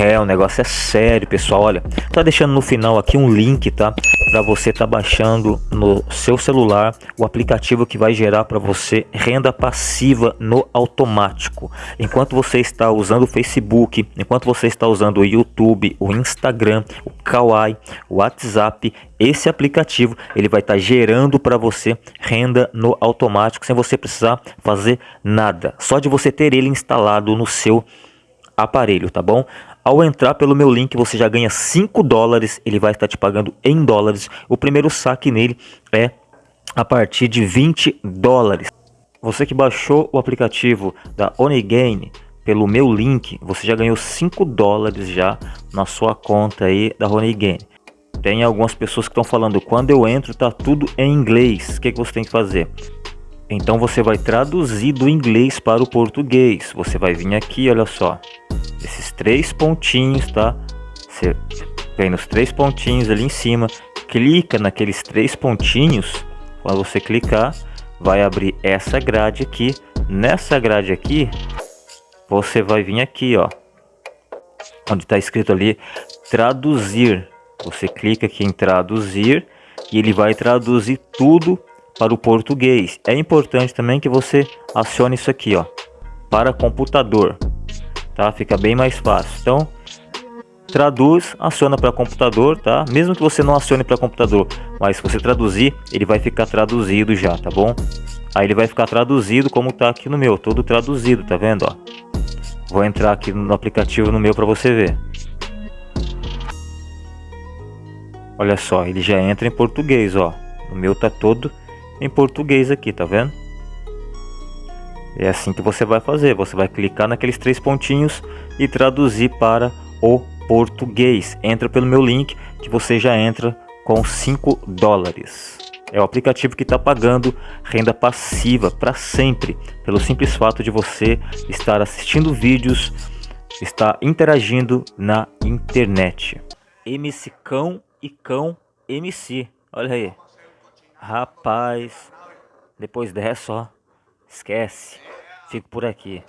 É, o negócio é sério, pessoal. Olha, tá deixando no final aqui um link, tá? Para você tá baixando no seu celular o aplicativo que vai gerar para você renda passiva no automático. Enquanto você está usando o Facebook, enquanto você está usando o YouTube, o Instagram, o Kawaii, o WhatsApp, esse aplicativo ele vai estar tá gerando para você renda no automático sem você precisar fazer nada. Só de você ter ele instalado no seu aparelho, tá bom? Ao entrar pelo meu link, você já ganha 5 dólares, ele vai estar te pagando em dólares. O primeiro saque nele é a partir de 20 dólares. Você que baixou o aplicativo da Onigain pelo meu link, você já ganhou 5 dólares já na sua conta aí da Onigain. Tem algumas pessoas que estão falando, quando eu entro tá tudo em inglês, o que, que você tem que fazer? Então você vai traduzir do inglês para o português. Você vai vir aqui, olha só esses três pontinhos, tá? Você vem nos três pontinhos ali em cima, clica naqueles três pontinhos. Quando você clicar, vai abrir essa grade aqui. Nessa grade aqui, você vai vir aqui, ó, onde está escrito ali traduzir. Você clica aqui em traduzir e ele vai traduzir tudo para o português. É importante também que você acione isso aqui, ó, para computador tá? Fica bem mais fácil. Então, traduz, aciona para computador, tá? Mesmo que você não acione para computador, mas se você traduzir, ele vai ficar traduzido já, tá bom? Aí ele vai ficar traduzido como tá aqui no meu, todo traduzido, tá vendo, ó? Vou entrar aqui no aplicativo no meu para você ver. Olha só, ele já entra em português, ó. O meu tá todo em português aqui, tá vendo? É assim que você vai fazer. Você vai clicar naqueles três pontinhos e traduzir para o português. Entra pelo meu link que você já entra com 5 dólares. É o aplicativo que está pagando renda passiva para sempre, pelo simples fato de você estar assistindo vídeos, estar interagindo na internet. MC Cão e Cão MC. Olha aí. Rapaz, depois dessa, ó, esquece. Fico por aqui.